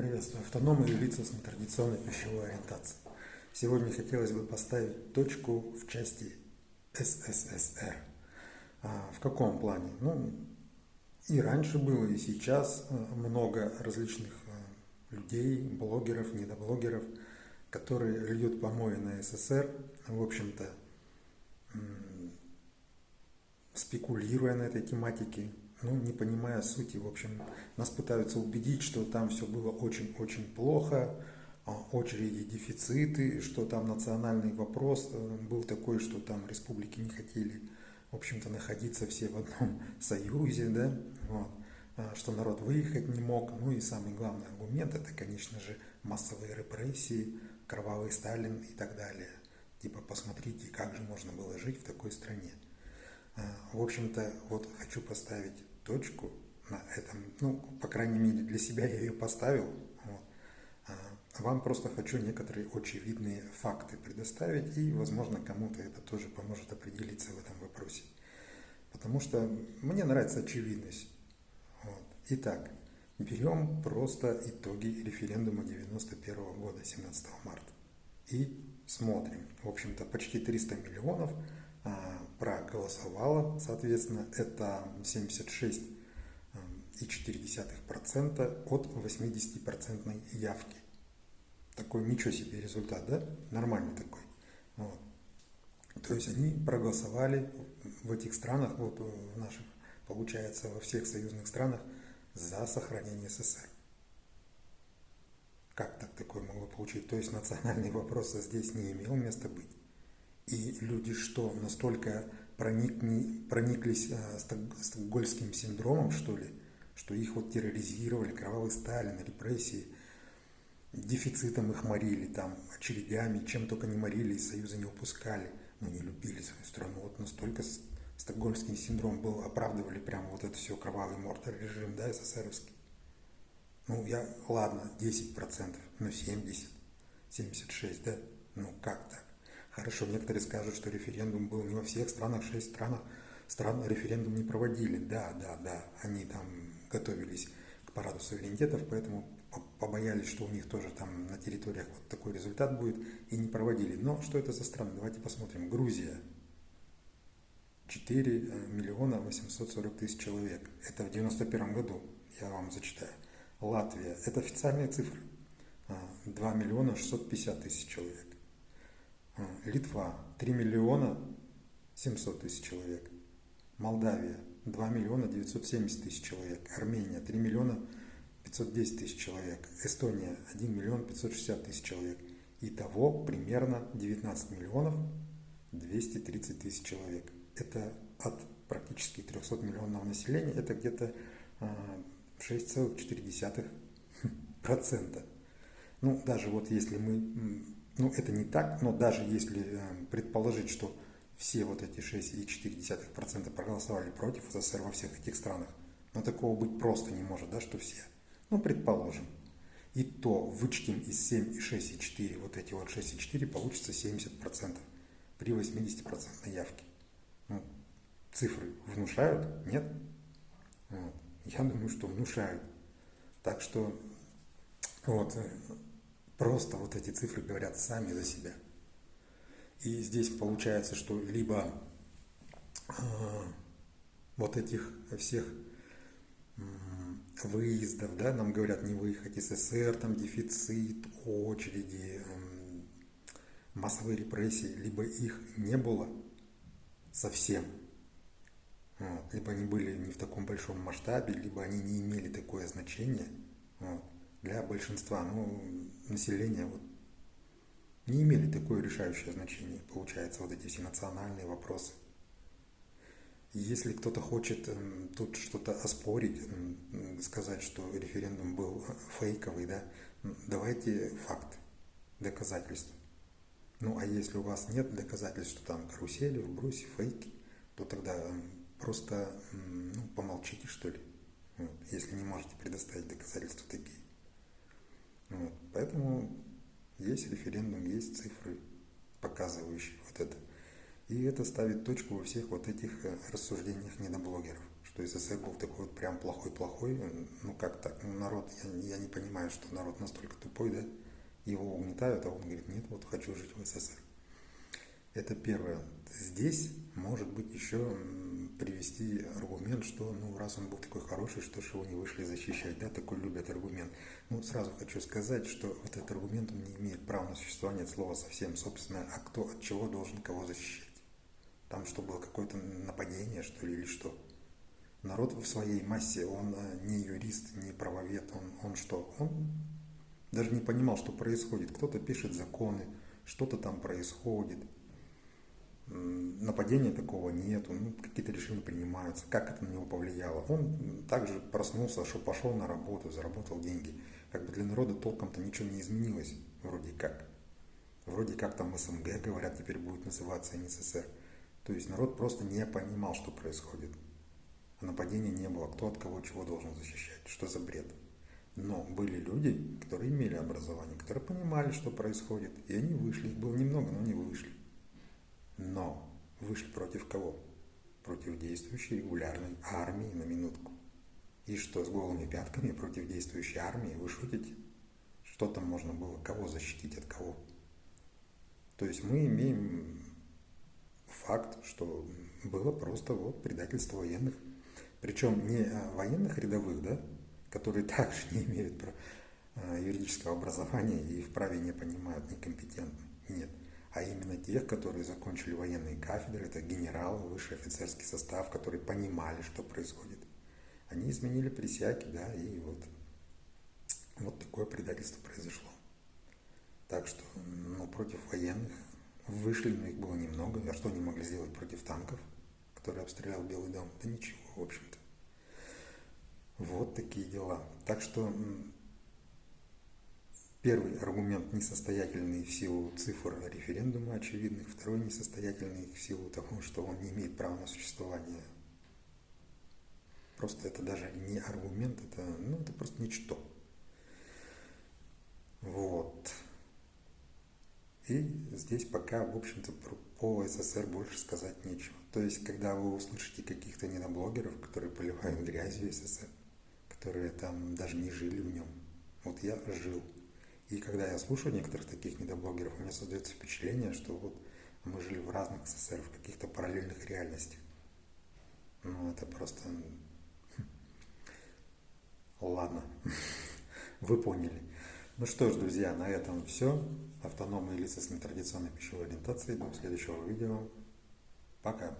Приветствую автономы и лица с нетрадиционной пищевой ориентацией. Сегодня хотелось бы поставить точку в части СССР. А, в каком плане? Ну, и раньше было, и сейчас а, много различных а, людей, блогеров, недоблогеров, которые льют помои на СССР, в общем-то, спекулируя на этой тематике, ну, не понимая сути. В общем, нас пытаются убедить, что там все было очень-очень плохо, а, очереди, дефициты, что там национальный вопрос э, был такой, что там республики не хотели, в общем-то, находиться все в одном союзе, да, вот, а, что народ выехать не мог. Ну и самый главный аргумент, это, конечно же, массовые репрессии, кровавый Сталин и так далее. Типа, посмотрите, как же можно было жить в такой стране. А, в общем-то, вот хочу поставить точку на этом, ну, по крайней мере, для себя я ее поставил. Вот. А вам просто хочу некоторые очевидные факты предоставить, и, возможно, кому-то это тоже поможет определиться в этом вопросе. Потому что мне нравится очевидность. Вот. Итак, берем просто итоги референдума 91 года, 17 марта. И смотрим. В общем-то, почти 300 миллионов проголосовало, соответственно, это 76,4% от 80% явки. Такой ничего себе результат, да? Нормальный такой. Вот. То есть они проголосовали в этих странах, вот в наших, получается, во всех союзных странах за сохранение СССР. Как так такое могло получить? То есть национальный вопрос здесь не имел места быть. И люди что, настолько проникни, прониклись э, стокгольским синдромом, что ли, что их вот терроризировали, кровавый Сталин, репрессии, дефицитом их морили, там, очередями, чем только не морили, из Союза не упускали, но не любили свою страну. Вот настолько стокгольмский синдром был, оправдывали прямо вот это все кровавый мортар режим, да, СССРовский. Ну, я, ладно, 10%, но 70, 76, да, ну как так? Хорошо, некоторые скажут, что референдум был не во всех странах, шесть странах стран референдум не проводили. Да, да, да, они там готовились к параду суверенитетов, поэтому побоялись, что у них тоже там на территориях вот такой результат будет, и не проводили. Но что это за страны? Давайте посмотрим. Грузия. 4 э, миллиона 840 тысяч человек. Это в 91 году, я вам зачитаю. Латвия. Это официальные цифры. 2 а, миллиона 650 тысяч человек. Литва 3 миллиона 700 тысяч человек. Молдавия 2 миллиона 970 тысяч человек. Армения 3 миллиона 510 тысяч человек. Эстония 1 миллион 560 тысяч человек. Итого примерно 19 миллионов 230 тысяч человек. Это от практически 300 миллионного населения, это где-то 6,4%. А, ну, даже вот если мы ну, это не так, но даже если э, предположить, что все вот эти 6,4% проголосовали против СССР во всех этих странах, но такого быть просто не может, да, что все. Ну, предположим. И то вычтем из 7 и 6,4, вот эти вот 6,4, получится 70% при 80% явке. Ну, цифры внушают? Нет? Вот. Я думаю, что внушают. Так что вот э, Просто вот эти цифры говорят сами за себя. И здесь получается, что либо э, вот этих всех выездов, да, нам говорят не выехать из СССР, там дефицит, очереди, массовые репрессии, либо их не было совсем, вот, либо они были не в таком большом масштабе, либо они не имели такое значение. Вот для большинства ну, населения вот, не имели такое решающее значение, получается, вот эти все национальные вопросы. И если кто-то хочет эм, тут что-то оспорить, сказать, что референдум был фейковый, да, давайте факты, доказательства. Ну, а если у вас нет доказательств, что там карусели, вбросы, фейки, то тогда просто ну, помолчите, что ли, вот, если не можете предоставить доказательства такие. Поэтому есть референдум, есть цифры, показывающие вот это. И это ставит точку во всех вот этих э, рассуждениях недоблогеров, что СССР был такой вот прям плохой-плохой. Ну как так? Ну народ, я, я не понимаю, что народ настолько тупой, да? Его угнетают, а он говорит, нет, вот хочу жить в СССР. Это первое. Здесь может быть еще привести аргумент, что ну раз он был такой хороший, что же его не вышли защищать, да, такой любят аргумент. Ну, сразу хочу сказать, что вот этот аргумент не имеет права на существование от слова совсем, собственно, а кто от чего должен кого защищать. Там что было, какое-то нападение, что ли, или что? Народ в своей массе, он э, не юрист, не правовед, он, он что? Он даже не понимал, что происходит. Кто-то пишет законы, что-то там происходит – нападения такого нету, ну, какие-то решения принимаются, как это на него повлияло. Он также проснулся, что пошел на работу, заработал деньги. Как бы для народа толком-то ничего не изменилось, вроде как. Вроде как там СНГ, говорят, теперь будет называться НССР. То есть народ просто не понимал, что происходит. Нападения не было. Кто от кого чего должен защищать? Что за бред? Но были люди, которые имели образование, которые понимали, что происходит. И они вышли. Их было немного, но они вышли. Но вышли против кого? Против действующей регулярной армии на минутку. И что, с голыми пятками против действующей армии? Вы шутите? Что там можно было? Кого защитить от кого? То есть мы имеем факт, что было просто вот предательство военных. Причем не военных рядовых, да, которые также не имеют э, юридического образования и вправе не понимают, некомпетентны. Нет а именно тех, которые закончили военные кафедры, это генералы, высший офицерский состав, которые понимали, что происходит. Они изменили присяги, да, и вот, вот такое предательство произошло. Так что, ну, против военных вышли, но их было немного. А что они могли сделать против танков, которые обстрелял Белый дом? Да ничего, в общем-то. Вот такие дела. Так что Первый аргумент несостоятельный в силу цифр референдума очевидных, второй несостоятельный в силу того, что он не имеет права на существование. Просто это даже не аргумент, это, ну, это просто ничто. Вот. И здесь пока, в общем-то, по СССР больше сказать нечего. То есть, когда вы услышите каких-то недоблогеров, которые поливают грязью СССР, которые там даже не жили в нем. Вот я жил. И когда я слушаю некоторых таких недоблогеров, у меня создается впечатление, что вот мы жили в разных СССР, в каких-то параллельных реальностях. Ну, это просто... Хм. Ладно, вы поняли. Ну что ж, друзья, на этом все. Автономные лица с нетрадиционной пищевой ориентацией. До следующего видео. Пока.